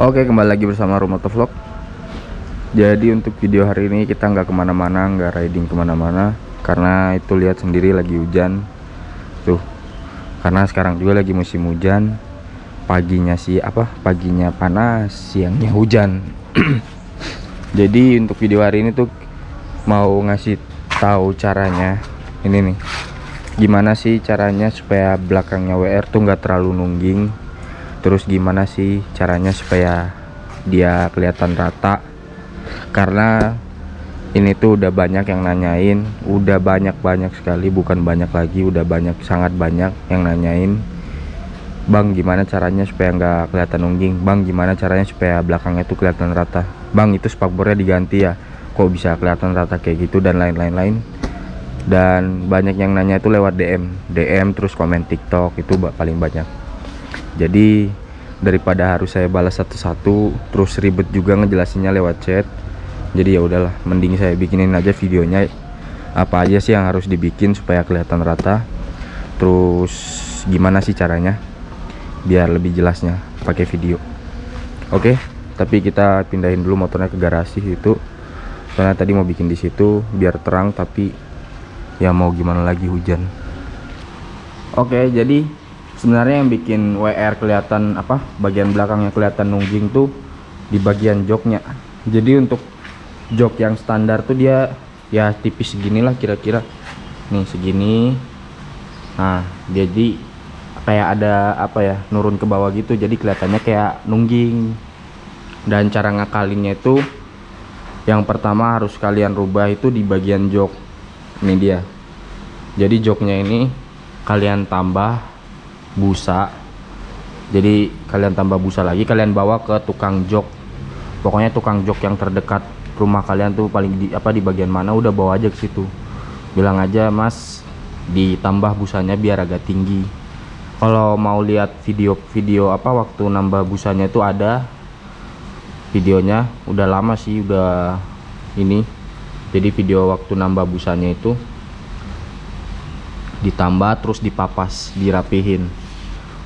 Oke kembali lagi bersama Rumoto Vlog Jadi untuk video hari ini kita nggak ke mana-mana nggak riding ke mana-mana. Karena itu lihat sendiri lagi hujan. Tuh Karena sekarang juga lagi musim hujan. Paginya sih apa paginya panas siangnya hujan. Jadi untuk video hari ini tuh Mau ngasih tahu caranya Ini nih. Gimana sih caranya supaya belakangnya WR tuh nggak terlalu nungging terus gimana sih caranya supaya dia kelihatan rata? Karena ini tuh udah banyak yang nanyain udah banyak-banyak sekali bukan banyak lagi udah banyak sangat banyak yang nanyain. Bang gimana caranya supaya nggak kelihatan ungging? Bang gimana caranya supaya belakangnya tuh kelihatan rata? Bang itu spakbornya diganti ya? Kok bisa kelihatan rata kayak gitu dan lain-lain lain dan banyak yang nanya itu lewat DM DM terus komen TikTok itu paling banyak jadi daripada harus saya balas satu-satu terus ribet juga ngejelasinnya lewat chat jadi ya udahlah mending saya bikinin aja videonya. Apa aja sih yang harus dibikin supaya kelihatan rata? Terus gimana sih caranya? Biar lebih jelasnya pakai video. Oke tapi kita pindahin dulu motornya ke garasi itu. Soalnya tadi mau bikin di situ biar terang tapi ya mau gimana lagi hujan. Oke jadi sebenarnya yang bikin WR kelihatan apa bagian belakangnya kelihatan nungging tuh di bagian joknya. Jadi untuk jok yang standar tuh dia ya tipis seginilah kira-kira. Nih segini. Nah jadi kayak ada apa ya nurun ke bawah gitu. Jadi kelihatannya kayak nungging dan cara ngakalinnya itu yang pertama harus kalian rubah itu di bagian jok. Ini dia. Jadi joknya ini kalian tambah busa. Jadi kalian tambah busa lagi kalian bawa ke tukang jok. Pokoknya tukang jok yang terdekat rumah kalian tuh paling di apa di bagian mana udah bawa aja ke situ. Bilang aja mas ditambah busanya biar agak tinggi. Kalau mau lihat video-video apa waktu nambah busanya itu ada videonya udah lama sih udah ini. Jadi video waktu nambah busanya itu ditambah terus dipapas dirapihin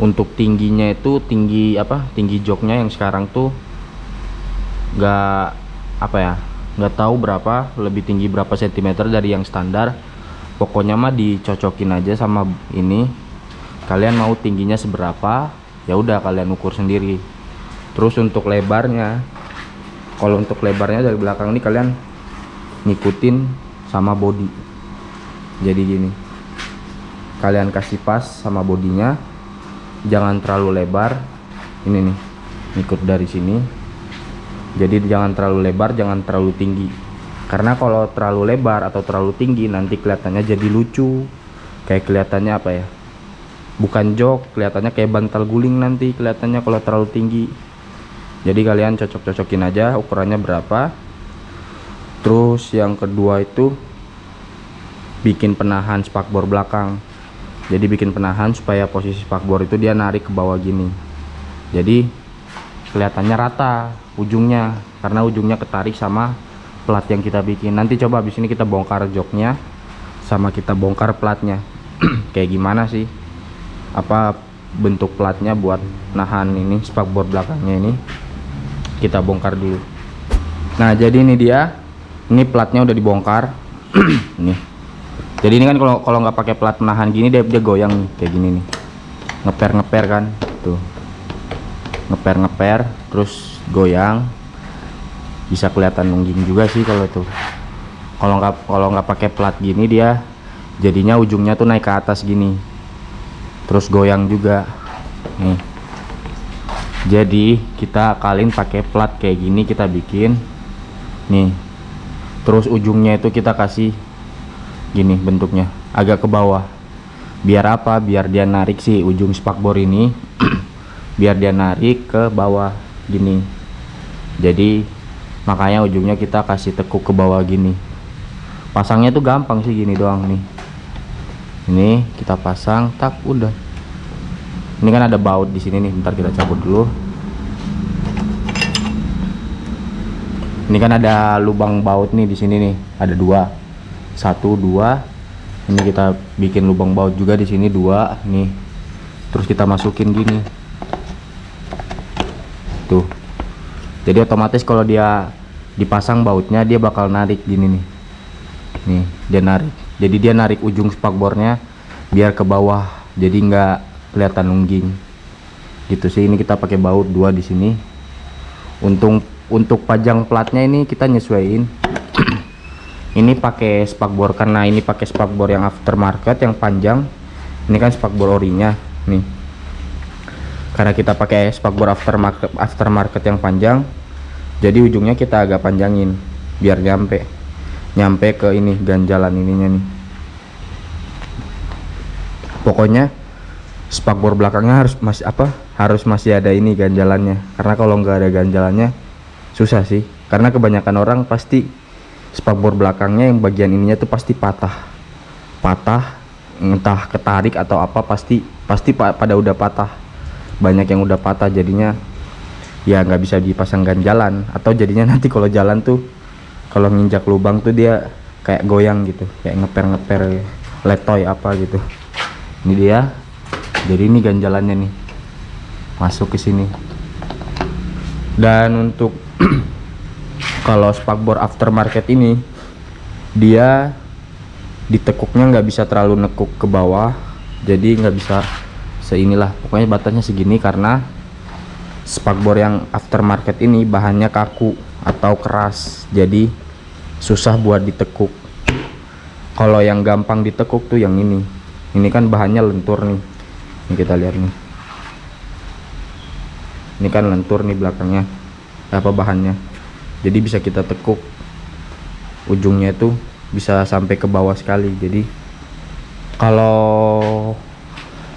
untuk tingginya itu tinggi apa tinggi joknya yang sekarang tuh nggak apa ya nggak tahu berapa lebih tinggi berapa sentimeter dari yang standar. Pokoknya mah dicocokin aja sama ini. Kalian mau tingginya seberapa ya udah kalian ukur sendiri. Terus untuk lebarnya kalau untuk lebarnya dari belakang ini kalian ngikutin sama body. Jadi gini kalian kasih pas sama bodinya jangan terlalu lebar. Ini nih ikut dari sini. Jadi jangan terlalu lebar jangan terlalu tinggi. Karena kalau terlalu lebar atau terlalu tinggi nanti kelihatannya jadi lucu. Kayak kelihatannya apa ya? Bukan jok kelihatannya kayak bantal guling nanti kelihatannya kalau terlalu tinggi. Jadi kalian cocok-cocokin aja ukurannya berapa. Terus yang kedua itu bikin penahan spakbor belakang jadi bikin penahan supaya posisi spakbor itu dia narik ke bawah gini. Jadi kelihatannya rata ujungnya karena ujungnya ketarik sama plat yang kita bikin. Nanti coba habis ini kita bongkar joknya sama kita bongkar platnya. Kayak gimana sih? Apa bentuk platnya buat nahan ini spakbor belakangnya ini? Kita bongkar dulu. Nah jadi ini dia. Ini platnya udah dibongkar. Nih jadi ini kan kalau kalau nggak pakai plat menahan gini dia dia goyang kayak gini nih. Ngeper ngeper kan tuh. Ngeper ngeper terus goyang. Bisa kelihatan nungging juga sih kalau tuh kalau nggak kalau nggak pakai plat gini dia jadinya ujungnya tuh naik ke atas gini. Terus goyang juga. Nih. Jadi kita kalian pakai plat kayak gini kita bikin. Nih. Terus ujungnya itu kita kasih gini bentuknya. Agak ke bawah. Biar apa? Biar dia narik sih ujung spakbor ini. Biar dia narik ke bawah gini. Jadi makanya ujungnya kita kasih tekuk ke bawah gini. Pasangnya tuh gampang sih gini doang nih. Ini kita pasang tak udah. Ini kan ada baut di sini nih bentar kita cabut dulu. Ini kan ada lubang baut nih di sini nih ada dua satu dua. Ini kita bikin lubang baut juga di sini dua. Nih. Terus kita masukin gini. Tuh. Jadi otomatis kalau dia dipasang bautnya dia bakal narik gini nih. Nih dia narik. Jadi dia narik ujung spakbornya biar ke bawah. Jadi nggak kelihatan nungging gitu sih. Ini kita pakai baut dua di sini. Untuk untuk pajang platnya ini kita nyesuaiin ini pakai spakbor karena ini pakai spakbor yang aftermarket yang panjang. Ini kan spakbor orinya nih. Karena kita pakai spakbor aftermarket aftermarket yang panjang jadi ujungnya kita agak panjangin biar nyampe nyampe ke ini ganjalan ininya nih. Pokoknya spakbor belakangnya harus masih apa harus masih ada ini ganjalannya. Karena kalau nggak ada ganjalannya susah sih. Karena kebanyakan orang pasti spakbor belakangnya yang bagian ininya tuh pasti patah. Patah entah ketarik atau apa pasti pasti pada udah patah. Banyak yang udah patah jadinya ya nggak bisa dipasang ganjalan atau jadinya nanti kalau jalan tuh kalau nginjak lubang tuh dia kayak goyang gitu kayak ngeper-ngeper letoy apa gitu. Ini dia. Jadi ini ganjalannya nih. Masuk ke sini. Dan untuk kalau spakbor aftermarket ini dia ditekuknya nggak bisa terlalu nekuk ke bawah jadi nggak bisa seinilah. Pokoknya batasnya segini karena spakbor yang aftermarket ini bahannya kaku atau keras jadi susah buat ditekuk. Kalau yang gampang ditekuk tuh yang ini. Ini kan bahannya lentur nih. Ini kita lihat nih. Ini kan lentur nih belakangnya. Apa bahannya jadi bisa kita tekuk. Ujungnya itu bisa sampai ke bawah sekali. Jadi kalau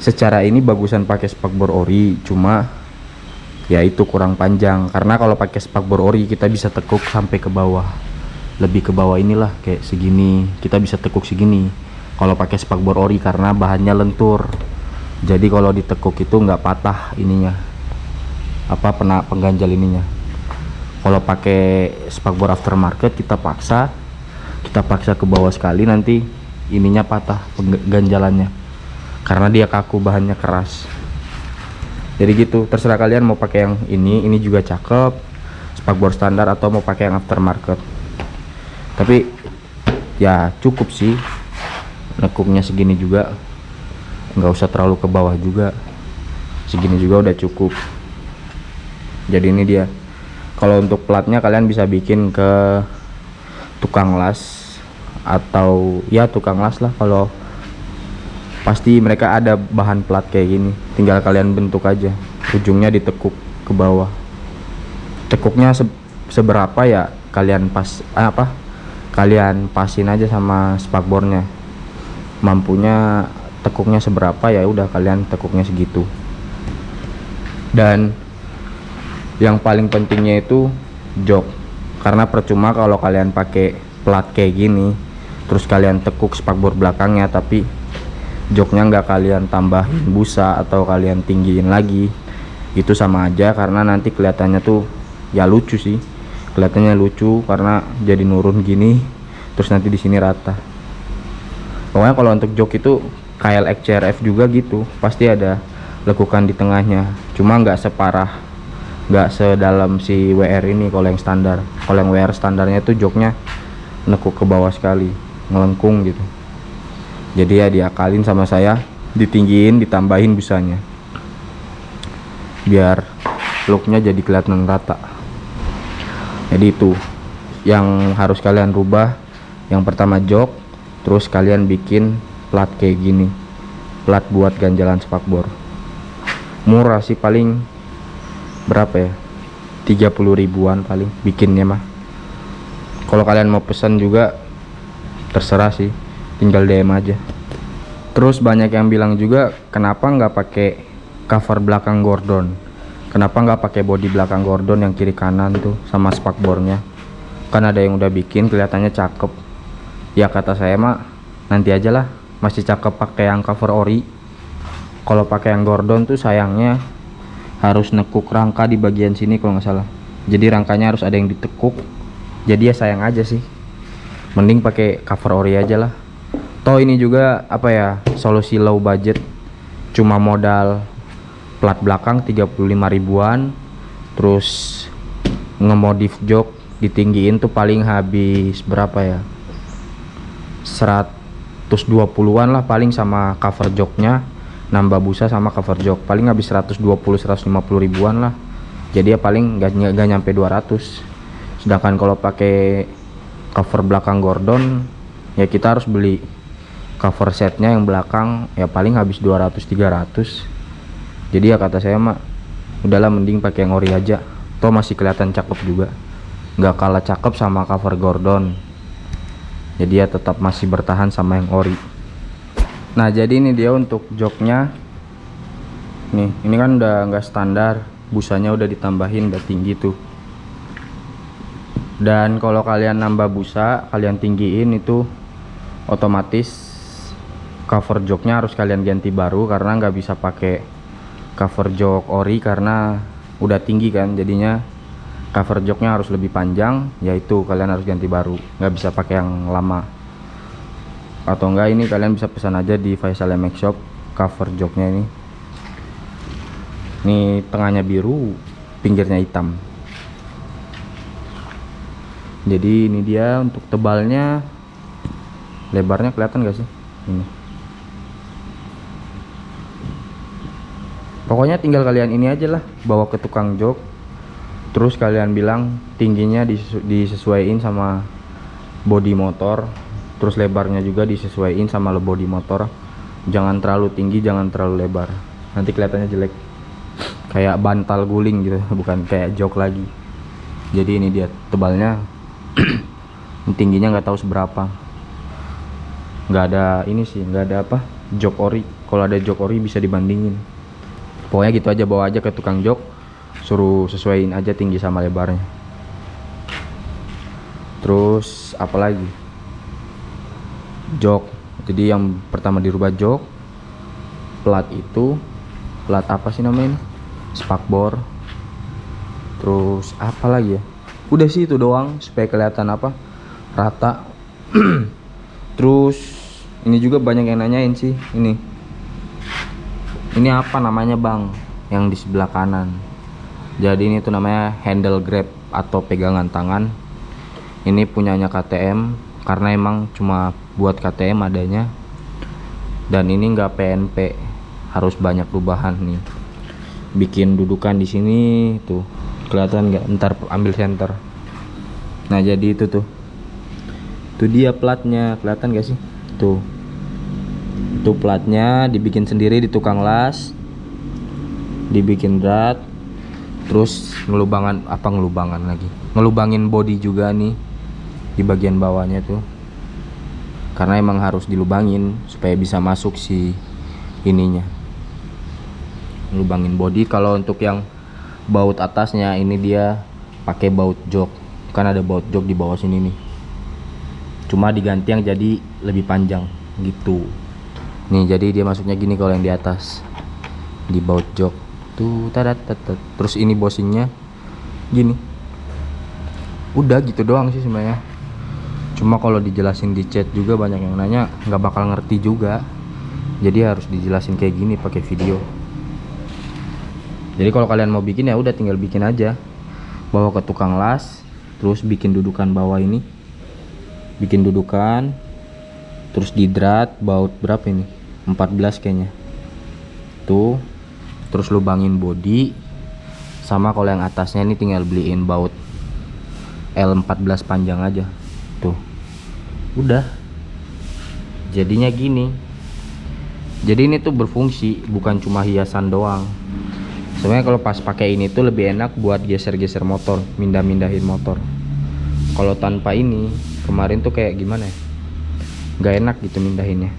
secara ini bagusan pakai spakbor ori cuma ya itu kurang panjang. Karena kalau pakai spakbor ori kita bisa tekuk sampai ke bawah. Lebih ke bawah inilah kayak segini. Kita bisa tekuk segini. Kalau pakai spakbor ori karena bahannya lentur. Jadi kalau ditekuk itu nggak patah ininya. Apa pena pengganjal ininya kalau pakai spakbor aftermarket kita paksa. Kita paksa ke bawah sekali nanti ininya patah pengganjalannya karena dia kaku bahannya keras. Jadi gitu terserah kalian mau pakai yang ini ini juga cakep. Spakbor standar atau mau pakai yang aftermarket. Tapi ya cukup sih. Nekuknya segini juga. Nggak usah terlalu ke bawah juga. Segini juga udah cukup. Jadi ini dia kalau untuk platnya kalian bisa bikin ke tukang las atau ya tukang las lah kalau pasti mereka ada bahan plat kayak gini. Tinggal kalian bentuk aja. Ujungnya ditekuk ke bawah. Tekuknya se seberapa ya kalian pas eh, apa? Kalian pasin aja sama spakbornya. Mampunya tekuknya seberapa ya udah kalian tekuknya segitu. Dan yang paling pentingnya itu jok. Karena percuma kalau kalian pakai plat kayak gini terus kalian tekuk spakbor belakangnya tapi joknya nggak kalian tambahin busa atau kalian tinggiin lagi. Itu sama aja karena nanti kelihatannya tuh ya lucu sih. Kelihatannya lucu karena jadi nurun gini terus nanti di sini rata. Pokoknya kalau untuk jok itu KLX CRF juga gitu. Pasti ada lekukan di tengahnya. Cuma nggak separah nggak sedalam si WR ini kalau yang standar. Kalau yang WR standarnya itu joknya nekuk ke bawah sekali ngelengkung gitu. Jadi ya diakalin sama saya ditinggiin ditambahin busanya biar looknya jadi kelihatan rata. Jadi itu yang harus kalian rubah yang pertama jok terus kalian bikin plat kayak gini. Plat buat ganjalan spakbor. Murah sih paling berapa ya? 30 ribuan paling bikinnya mah. Kalau kalian mau pesan juga terserah sih. Tinggal DM aja. Terus banyak yang bilang juga kenapa nggak pakai cover belakang Gordon? Kenapa nggak pakai bodi belakang Gordon yang kiri kanan tuh sama spakbornya? Kan ada yang udah bikin kelihatannya cakep. Ya kata saya mah nanti aja lah. Masih cakep pakai yang cover ori. Kalau pakai yang Gordon tuh sayangnya harus nekuk rangka di bagian sini kalau nggak salah. Jadi rangkanya harus ada yang ditekuk. Jadi ya sayang aja sih. Mending pakai cover ori aja lah. Toh ini juga apa ya solusi low budget. Cuma modal plat belakang 35 ribuan. Terus ngemodif jok ditinggiin tuh paling habis berapa ya? 120-an lah paling sama cover joknya nambah busa sama cover jok. Paling habis 120 150 ribuan lah. Jadi ya paling gak, gak nyampe 200 sedangkan kalau pakai cover belakang Gordon ya kita harus beli cover setnya yang belakang ya paling habis 200 300 jadi ya kata saya mah udahlah mending pakai yang ori aja. Toh masih kelihatan cakep juga. Nggak kalah cakep sama cover Gordon. Jadi ya tetap masih bertahan sama yang ori nah jadi ini dia untuk joknya. Nih ini kan udah nggak standar. Busanya udah ditambahin udah tinggi tuh. Dan kalau kalian nambah busa kalian tinggiin itu otomatis cover joknya harus kalian ganti baru karena nggak bisa pakai cover jok ori karena udah tinggi kan. Jadinya cover joknya harus lebih panjang yaitu kalian harus ganti baru. Nggak bisa pakai yang lama atau enggak ini kalian bisa pesan aja di Faisal MX Shop cover joknya ini. Ini tengahnya biru pinggirnya hitam. Jadi ini dia untuk tebalnya. Lebarnya kelihatan gak sih? Ini. Pokoknya tinggal kalian ini aja lah bawa ke tukang jok. Terus kalian bilang tingginya disesuaikan sama body motor terus lebarnya juga disesuaikan sama body motor. Jangan terlalu tinggi jangan terlalu lebar. Nanti kelihatannya jelek. Kayak bantal guling gitu bukan kayak jok lagi. Jadi ini dia tebalnya. Tingginya nggak tahu seberapa. Nggak ada ini sih nggak ada apa jok ori. Kalau ada jok ori bisa dibandingin. Pokoknya gitu aja bawa aja ke tukang jok. Suruh sesuaiin aja tinggi sama lebarnya. Terus apalagi jok. Jadi yang pertama dirubah jok plat itu plat apa sih namanya ini? Spakbor. Terus apa lagi ya? Udah sih itu doang supaya kelihatan apa? Rata. Terus ini juga banyak yang nanyain sih ini. Ini apa namanya bang? Yang di sebelah kanan. Jadi ini tuh namanya handle grab atau pegangan tangan. Ini punyanya KTM karena emang cuma buat KTM adanya. Dan ini enggak PNP harus banyak perubahan nih. Bikin dudukan di sini tuh kelihatan nggak? Ntar ambil center nah jadi itu tuh. Itu dia platnya kelihatan gak sih? Tuh. Itu platnya dibikin sendiri di tukang las dibikin drat terus ngelubangan apa ngelubangan lagi? Ngelubangin body juga nih di bagian bawahnya tuh karena emang harus dilubangin supaya bisa masuk si ininya. Ngelubangin body. Kalau untuk yang baut atasnya ini dia pakai baut jok. Kan ada baut jok di bawah sini nih. Cuma diganti yang jadi lebih panjang gitu. Nih jadi dia masuknya gini kalau yang di atas. Di baut jok. Tuh terus ini bosingnya gini. Udah gitu doang sih sebenarnya cuma kalau dijelasin di chat juga banyak yang nanya nggak bakal ngerti juga. Jadi harus dijelasin kayak gini pakai video. Jadi kalau kalian mau bikin ya udah tinggal bikin aja. Bawa ke tukang las terus bikin dudukan bawah ini. Bikin dudukan terus di drat baut berapa ini? 14 kayaknya. Tuh terus lubangin body sama kalau yang atasnya ini tinggal beliin baut L14 panjang aja. Tuh udah. Jadinya gini. Jadi ini tuh berfungsi bukan cuma hiasan doang. Sebenarnya kalau pas pakai ini tuh lebih enak buat geser-geser motor mindah-mindahin motor. Kalau tanpa ini kemarin tuh kayak gimana ya? Nggak enak gitu mindahinnya.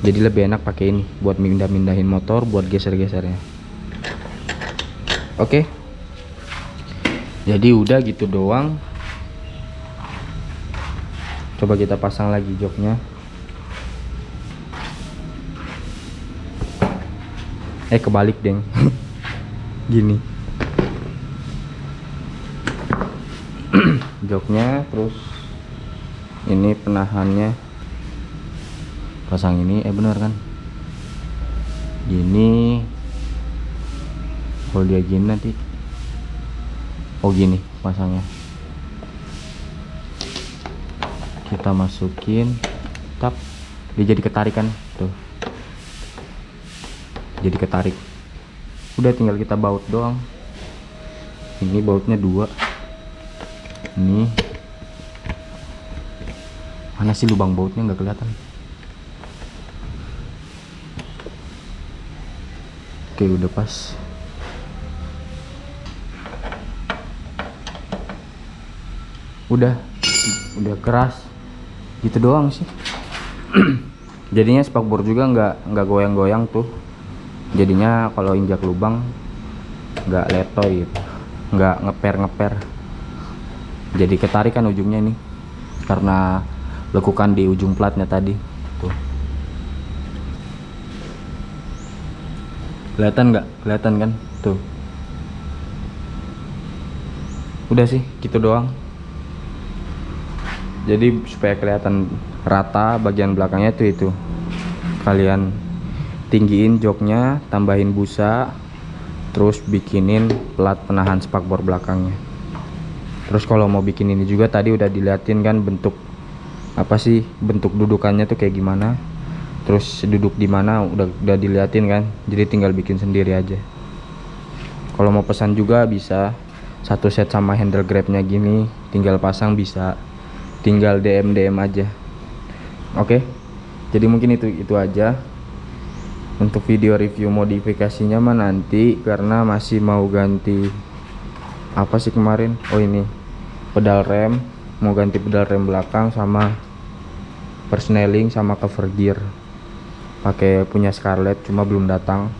Jadi lebih enak pakai ini buat mindah-mindahin motor buat geser-gesernya. Oke. Jadi udah gitu doang coba kita pasang lagi joknya. Eh kebalik deng. Gini. Joknya terus ini penahannya. Pasang ini eh bener kan? Gini. Kalau dia gini nanti. Oh gini pasangnya kita masukin. Tap. Dia jadi ketarikan tuh. Jadi ketarik. Udah tinggal kita baut doang. Ini bautnya dua. Ini. Mana sih lubang bautnya? Nggak kelihatan. Oke udah pas. Udah. Udah keras gitu doang sih. Jadinya spakbor juga nggak nggak goyang-goyang tuh. Jadinya kalau injak lubang nggak letoy gitu. Nggak ngeper-ngeper. Jadi ketarikan ujungnya nih karena lekukan di ujung platnya tadi. Tuh. Kelihatan nggak? Kelihatan kan? Tuh. Udah sih gitu doang jadi supaya kelihatan rata bagian belakangnya tuh itu. Kalian tinggiin joknya tambahin busa terus bikinin plat penahan spakbor belakangnya. Terus kalau mau bikin ini juga tadi udah diliatin kan bentuk apa sih bentuk dudukannya tuh kayak gimana. Terus duduk di mana udah udah diliatin kan. Jadi tinggal bikin sendiri aja. Kalau mau pesan juga bisa satu set sama handle grabnya gini tinggal pasang bisa tinggal DM DM aja. Oke? Jadi mungkin itu itu aja. Untuk video review modifikasinya mah nanti karena masih mau ganti apa sih kemarin? Oh ini. Pedal rem mau ganti pedal rem belakang sama persneling sama cover gear. Pakai punya Scarlett cuma belum datang.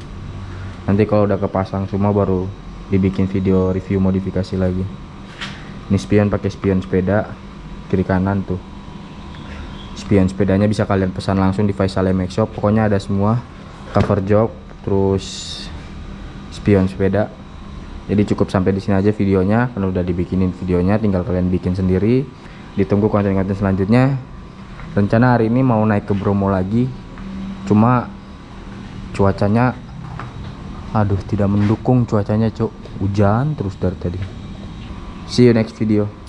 Nanti kalau udah kepasang semua baru dibikin video review modifikasi lagi. Ini spion pakai spion sepeda kiri kanan tuh. Spion sepedanya bisa kalian pesan langsung di Faisal MX Shop. Pokoknya ada semua cover jok terus spion sepeda. Jadi cukup sampai di sini aja videonya. Karena udah dibikinin videonya tinggal kalian bikin sendiri. Ditunggu konten-konten selanjutnya. Rencana hari ini mau naik ke Bromo lagi. Cuma cuacanya aduh tidak mendukung cuacanya cuk. Hujan terus dari tadi. See you next video